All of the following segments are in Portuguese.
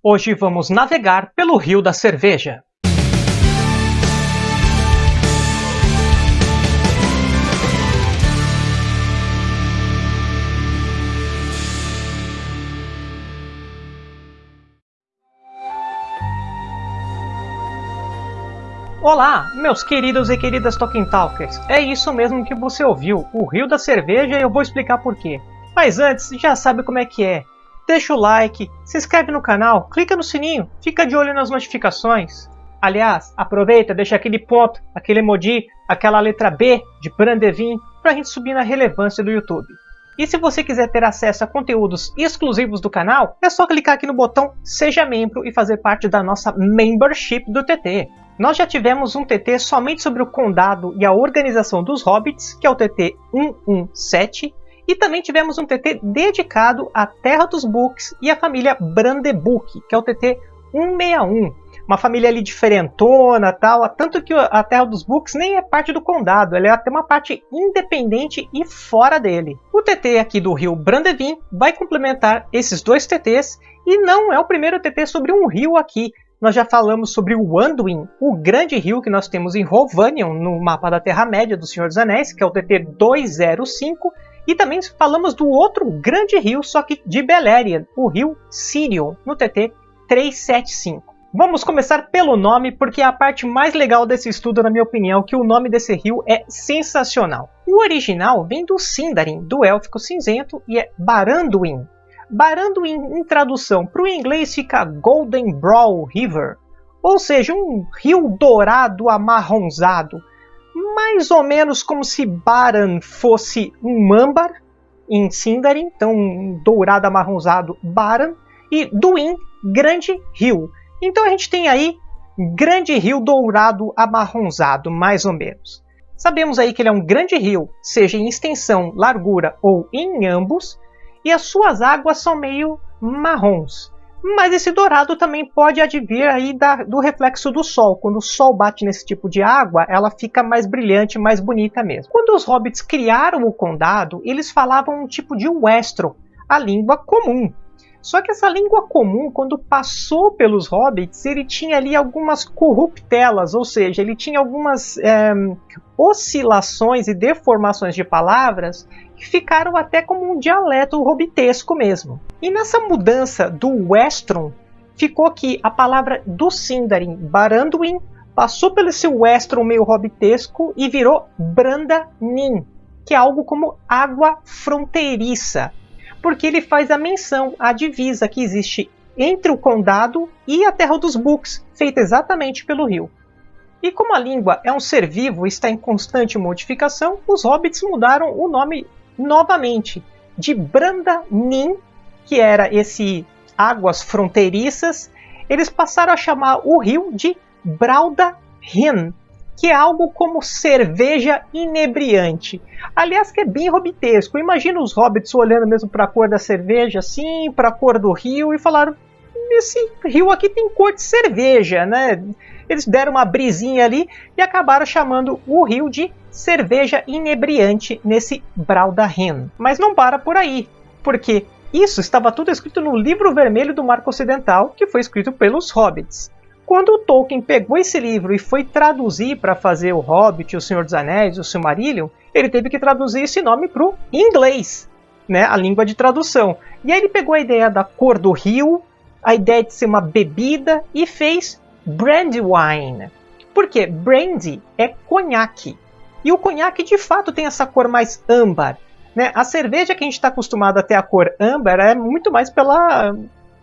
Hoje vamos navegar pelo Rio da Cerveja. Olá, meus queridos e queridas Talking Talkers. É isso mesmo que você ouviu, o Rio da Cerveja e eu vou explicar por quê. Mas antes, já sabe como é que é. Deixa o like, se inscreve no canal, clica no sininho, fica de olho nas notificações. Aliás, aproveita, deixa aquele ponto, aquele emoji, aquela letra B de Brandevin para a gente subir na relevância do YouTube. E se você quiser ter acesso a conteúdos exclusivos do canal, é só clicar aqui no botão Seja Membro e fazer parte da nossa Membership do TT. Nós já tivemos um TT somente sobre o condado e a organização dos hobbits, que é o TT 117, e também tivemos um TT dedicado à Terra dos Books e à família Brandebuck, que é o TT 161. Uma família ali diferentona, tal, tanto que a Terra dos Books nem é parte do condado, ela é até uma parte independente e fora dele. O TT aqui do rio Brandevin vai complementar esses dois TTs e não é o primeiro TT sobre um rio aqui. Nós já falamos sobre o Anduin, o grande rio que nós temos em Rovanion, no mapa da Terra-média do Senhor dos Anéis, que é o TT 205, e também falamos do outro grande rio, só que de Beleriand, o rio Sirion, no TT 375. Vamos começar pelo nome, porque é a parte mais legal desse estudo, na minha opinião, que o nome desse rio é sensacional. O original vem do Sindarin, do élfico cinzento, e é Baranduin. Baranduin, em tradução para o inglês, fica Golden Brow River, ou seja, um rio dourado amarronzado, mais ou menos como se Baran fosse um Mambar em Sindarin, então um dourado amarronzado Baran, e Duin, Grande Rio. Então a gente tem aí Grande Rio Dourado Amarronzado, mais ou menos. Sabemos aí que ele é um grande rio, seja em extensão, largura ou em ambos, e as suas águas são meio marrons. Mas esse dourado também pode advir aí da, do reflexo do sol. Quando o sol bate nesse tipo de água, ela fica mais brilhante, mais bonita mesmo. Quando os hobbits criaram o condado, eles falavam um tipo de westro, a língua comum. Só que essa língua comum, quando passou pelos hobbits, ele tinha ali algumas corruptelas, ou seja, ele tinha algumas é, oscilações e deformações de palavras que ficaram até como um dialeto hobbitesco mesmo. E nessa mudança do Westron, ficou que a palavra do Sindarin, Baranduin, passou pelo esse Westron meio hobbitesco e virou Brandanin, que é algo como água fronteiriça, porque ele faz a menção à divisa que existe entre o condado e a Terra dos Books, feita exatamente pelo rio. E como a língua é um ser vivo e está em constante modificação, os hobbits mudaram o nome novamente de Brandanin, que era esse águas fronteiriças, eles passaram a chamar o rio de Braudahin, que é algo como cerveja inebriante. Aliás, que é bem hobbitesco. Imagina os hobbits olhando mesmo para a cor da cerveja, assim, para a cor do rio, e falaram: esse rio aqui tem cor de cerveja, né? Eles deram uma brisinha ali e acabaram chamando o rio de cerveja inebriante nesse Braudahin. Mas não para por aí, porque isso estava tudo escrito no livro vermelho do Marco Ocidental, que foi escrito pelos hobbits. Quando o Tolkien pegou esse livro e foi traduzir para fazer o Hobbit, o Senhor dos Anéis, o Silmarillion, ele teve que traduzir esse nome para o inglês, né, a língua de tradução. E aí ele pegou a ideia da cor do rio, a ideia de ser uma bebida e fez Brandywine. Por quê? Brandy é conhaque. E o conhaque de fato tem essa cor mais âmbar. Né? A cerveja que a gente está acostumado a ter a cor âmbar é muito mais pela,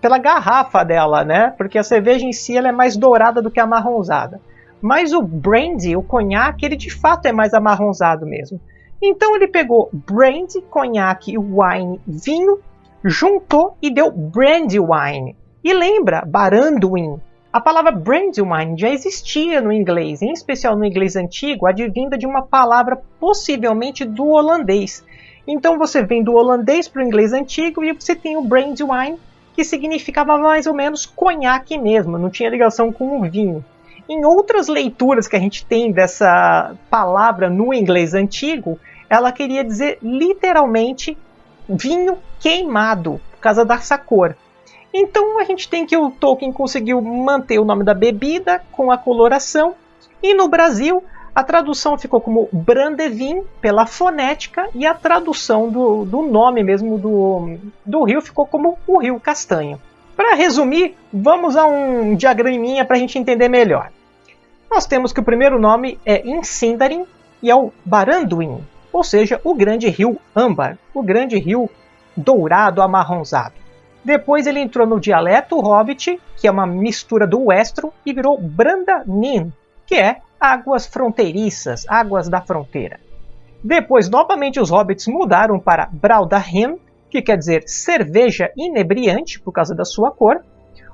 pela garrafa dela, né? Porque a cerveja em si ela é mais dourada do que amarronzada. Mas o brandy, o conhaque, ele de fato é mais amarronzado mesmo. Então ele pegou brandy, conhaque, wine, vinho, juntou e deu brandy wine. E lembra, Baranduin. A palavra Brandywine já existia no inglês, em especial no inglês antigo, advinda de uma palavra possivelmente do holandês. Então você vem do holandês para o inglês antigo e você tem o Brandywine, que significava mais ou menos conhaque mesmo, não tinha ligação com o vinho. Em outras leituras que a gente tem dessa palavra no inglês antigo, ela queria dizer literalmente vinho queimado, por causa dessa cor. Então a gente tem que o Tolkien conseguiu manter o nome da bebida com a coloração e no Brasil a tradução ficou como Brandevin pela fonética e a tradução do, do nome mesmo do, do rio ficou como o Rio Castanho. Para resumir, vamos a um diagraminha para a gente entender melhor. Nós temos que o primeiro nome é Insindarin e é o Baranduin, ou seja, o grande rio âmbar, o grande rio dourado amarronzado. Depois ele entrou no dialeto hobbit, que é uma mistura do westro, e virou Brandanin, que é águas fronteiriças, águas da fronteira. Depois, novamente, os hobbits mudaram para Braudahin, que quer dizer cerveja inebriante por causa da sua cor.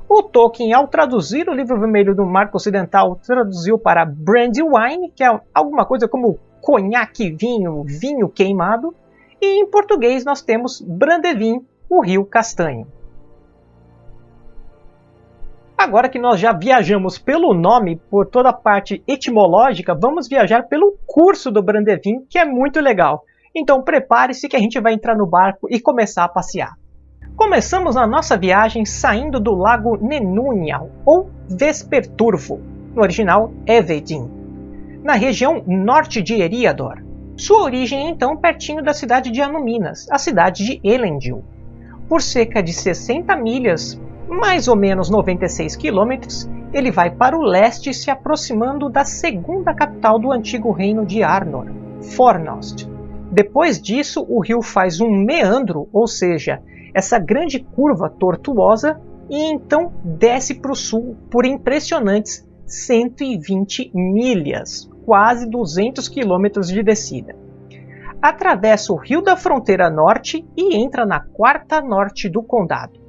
O Tolkien, ao traduzir o livro vermelho do Marco Ocidental, traduziu para Brandywine, que é alguma coisa como conhaque vinho, vinho queimado. E em português nós temos Brandevin, o rio castanho. Agora que nós já viajamos pelo nome, por toda a parte etimológica, vamos viajar pelo curso do Brandevin, que é muito legal. Então prepare-se que a gente vai entrar no barco e começar a passear. Começamos a nossa viagem saindo do lago Nenunial, ou Vesperturvo, no original Evedin, na região norte de Eriador. Sua origem é então pertinho da cidade de Anuminas, a cidade de Elendil. Por cerca de 60 milhas mais ou menos 96 quilômetros, ele vai para o leste, se aproximando da segunda capital do antigo reino de Arnor, Fornost. Depois disso, o rio faz um meandro, ou seja, essa grande curva tortuosa, e então desce para o sul por impressionantes 120 milhas, quase 200 quilômetros de descida. Atravessa o rio da fronteira norte e entra na quarta norte do condado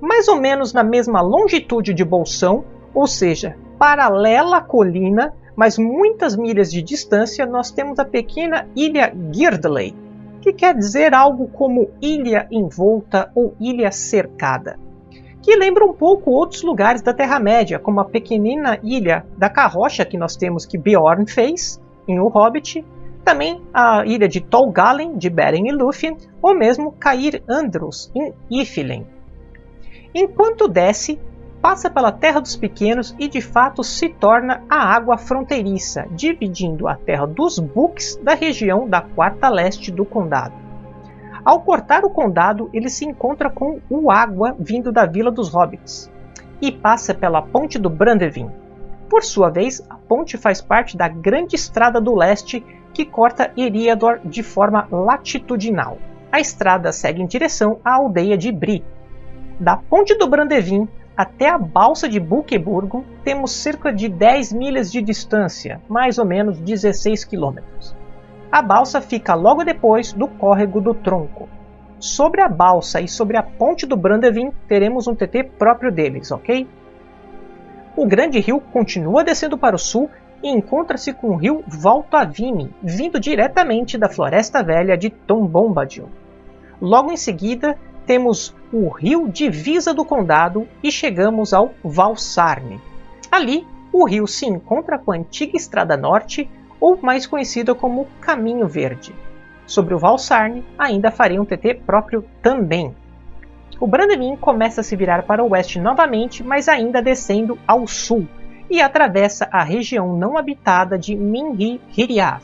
mais ou menos na mesma longitude de Bolsão, ou seja, paralela à colina, mas muitas milhas de distância, nós temos a pequena ilha Girdley, que quer dizer algo como ilha envolta ou ilha cercada, que lembra um pouco outros lugares da Terra-média, como a pequenina ilha da Carrocha que nós temos que Bjorn fez em O Hobbit, também a ilha de Tol Galen, de Beren e Lúthien, ou mesmo Cair Andros, em Ifilin. Enquanto desce, passa pela Terra dos Pequenos e de fato se torna a água fronteiriça, dividindo a Terra dos Books da região da quarta leste do condado. Ao cortar o condado, ele se encontra com o água vindo da Vila dos Hobbits e passa pela Ponte do Brandevin. Por sua vez, a ponte faz parte da Grande Estrada do Leste que corta Eriador de forma latitudinal. A estrada segue em direção à aldeia de Bri, da ponte do Brandevin até a balsa de Buqueburgo temos cerca de 10 milhas de distância, mais ou menos 16 quilômetros. A balsa fica logo depois do córrego do Tronco. Sobre a balsa e sobre a ponte do Brandevin teremos um TT próprio deles, ok? O grande rio continua descendo para o sul e encontra-se com o rio Voltavini, vindo diretamente da Floresta Velha de Tom Bombadil. Logo em seguida, temos o rio divisa do condado e chegamos ao Valsarne. Ali, o rio se encontra com a antiga Estrada Norte, ou mais conhecida como Caminho Verde. Sobre o Valsarne, ainda farei um TT próprio também. O Brandemin começa a se virar para o oeste novamente, mas ainda descendo ao sul, e atravessa a região não habitada de Mingi Hiriath.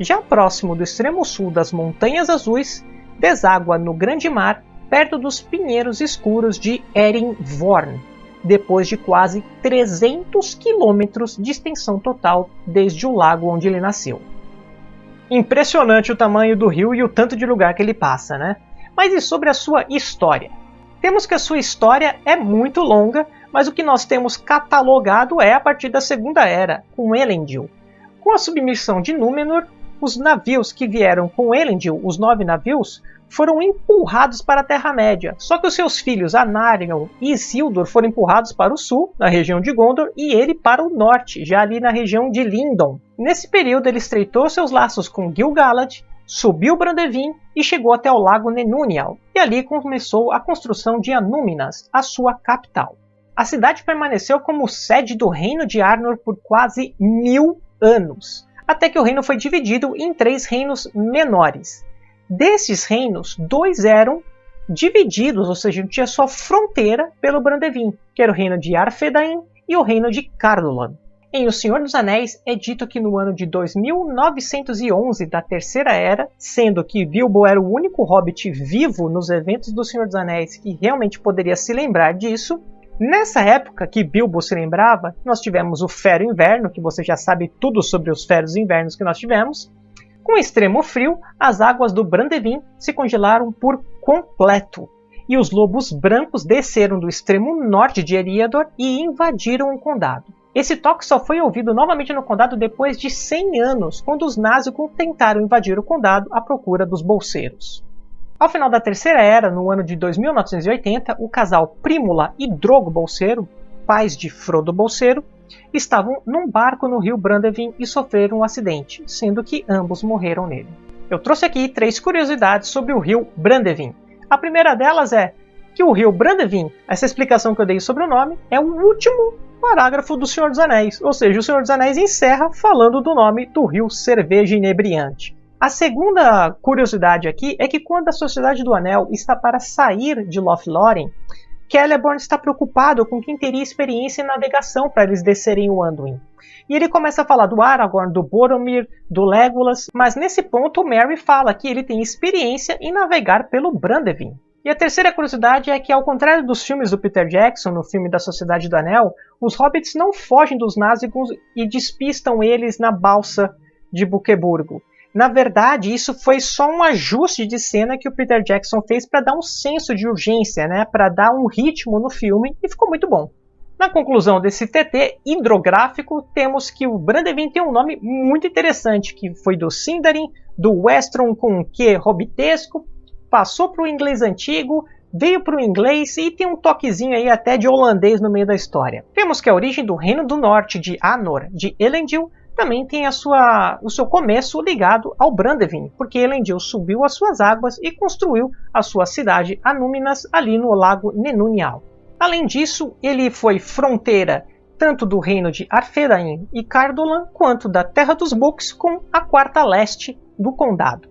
Já próximo do extremo sul das Montanhas Azuis, deságua no Grande Mar perto dos pinheiros escuros de Erin-Vorn, depois de quase 300 quilômetros de extensão total desde o lago onde ele nasceu. Impressionante o tamanho do rio e o tanto de lugar que ele passa, né? Mas e sobre a sua história? Temos que a sua história é muito longa, mas o que nós temos catalogado é a partir da Segunda Era, com Elendil. Com a submissão de Númenor, os navios que vieram com Elendil, os nove navios, foram empurrados para a Terra-média. Só que os seus filhos Anarion e Isildur foram empurrados para o sul, na região de Gondor, e ele para o norte, já ali na região de Lindon. Nesse período ele estreitou seus laços com Gil-galad, subiu Brandevin e chegou até o lago Nenunial, e ali começou a construção de Anúminas, a sua capital. A cidade permaneceu como sede do reino de Arnor por quase mil anos, até que o reino foi dividido em três reinos menores, Desses reinos, dois eram divididos, ou seja, tinha sua fronteira pelo Brandevin, que era o reino de Arthedain e o reino de Cardolan. Em O Senhor dos Anéis é dito que no ano de 2911 da Terceira Era, sendo que Bilbo era o único hobbit vivo nos eventos do Senhor dos Anéis que realmente poderia se lembrar disso, nessa época que Bilbo se lembrava, nós tivemos o Fero Inverno, que você já sabe tudo sobre os Feros Invernos que nós tivemos. Com extremo frio, as águas do Brandevin se congelaram por completo, e os lobos brancos desceram do extremo norte de Eriador e invadiram o condado. Esse toque só foi ouvido novamente no condado depois de 100 anos, quando os Nazgûl tentaram invadir o condado à procura dos bolseiros. Ao final da Terceira Era, no ano de 2980, o casal Prímula e Drogo Bolseiro, pais de Frodo Bolseiro, estavam num barco no rio Brandevin e sofreram um acidente, sendo que ambos morreram nele. Eu trouxe aqui três curiosidades sobre o rio Brandevin. A primeira delas é que o rio Brandevin, essa explicação que eu dei sobre o nome, é o último parágrafo do Senhor dos Anéis, ou seja, o Senhor dos Anéis encerra falando do nome do rio Cerveja Inebriante. A segunda curiosidade aqui é que quando a Sociedade do Anel está para sair de Lothlórien, Celeborn está preocupado com quem teria experiência em navegação para eles descerem o Anduin. E ele começa a falar do Aragorn, do Boromir, do Legolas, mas nesse ponto Merry fala que ele tem experiência em navegar pelo Brandevin. E a terceira curiosidade é que, ao contrário dos filmes do Peter Jackson, no filme da Sociedade do Anel, os hobbits não fogem dos Nazgûl e despistam eles na balsa de Buqueburgo. Na verdade, isso foi só um ajuste de cena que o Peter Jackson fez para dar um senso de urgência, né, para dar um ritmo no filme, e ficou muito bom. Na conclusão desse TT hidrográfico, temos que o Brandevin tem um nome muito interessante, que foi do Sindarin, do Westron com Q hobbitesco, passou para o inglês antigo, veio para o inglês e tem um toquezinho aí até de holandês no meio da história. Temos que a origem do Reino do Norte de Anor, de Elendil, também tem a sua, o seu começo ligado ao Brandevin, porque Elendil subiu as suas águas e construiu a sua cidade Anúminas ali no lago Nenunial. Além disso, ele foi fronteira tanto do reino de Arthedain e Cardolan, quanto da Terra dos Books com a quarta leste do condado.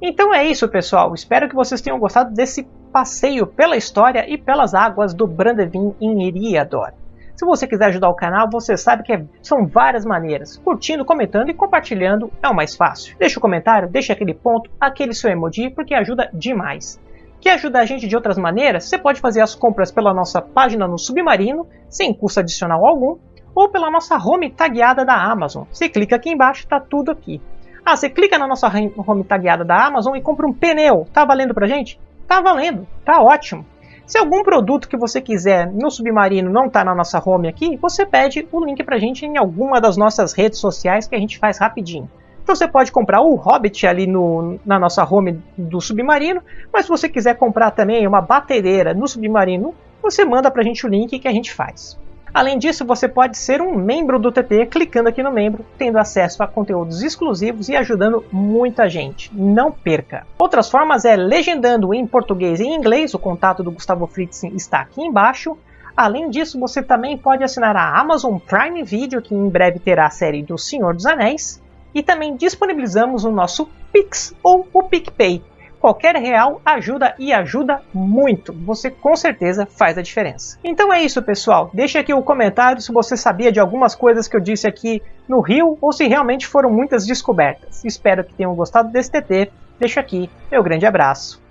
Então é isso, pessoal. Espero que vocês tenham gostado desse passeio pela história e pelas águas do Brandevin em Eriador. Se você quiser ajudar o canal, você sabe que são várias maneiras. Curtindo, comentando e compartilhando é o mais fácil. Deixa o um comentário, deixa aquele ponto, aquele seu emoji, porque ajuda demais. Quer ajudar a gente de outras maneiras? Você pode fazer as compras pela nossa página no Submarino, sem custo adicional algum, ou pela nossa home tagueada da Amazon. Você clica aqui embaixo, está tudo aqui. Ah, você clica na nossa home tagueada da Amazon e compra um pneu. Tá valendo pra gente? Tá valendo, tá ótimo. Se algum produto que você quiser no Submarino não está na nossa home aqui, você pede o link pra gente em alguma das nossas redes sociais que a gente faz rapidinho. Então você pode comprar o Hobbit ali no, na nossa home do Submarino, mas se você quiser comprar também uma batedeira no Submarino, você manda pra gente o link que a gente faz. Além disso, você pode ser um membro do TT clicando aqui no membro, tendo acesso a conteúdos exclusivos e ajudando muita gente. Não perca! Outras formas é legendando em português e em inglês, o contato do Gustavo Fritzen está aqui embaixo. Além disso, você também pode assinar a Amazon Prime Video, que em breve terá a série do Senhor dos Anéis. E também disponibilizamos o nosso Pix ou o PicPay, Qualquer real ajuda e ajuda muito. Você com certeza faz a diferença. Então é isso, pessoal. Deixe aqui o comentário se você sabia de algumas coisas que eu disse aqui no Rio ou se realmente foram muitas descobertas. Espero que tenham gostado desse TT. Deixo aqui meu grande abraço.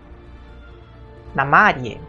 Na Marie.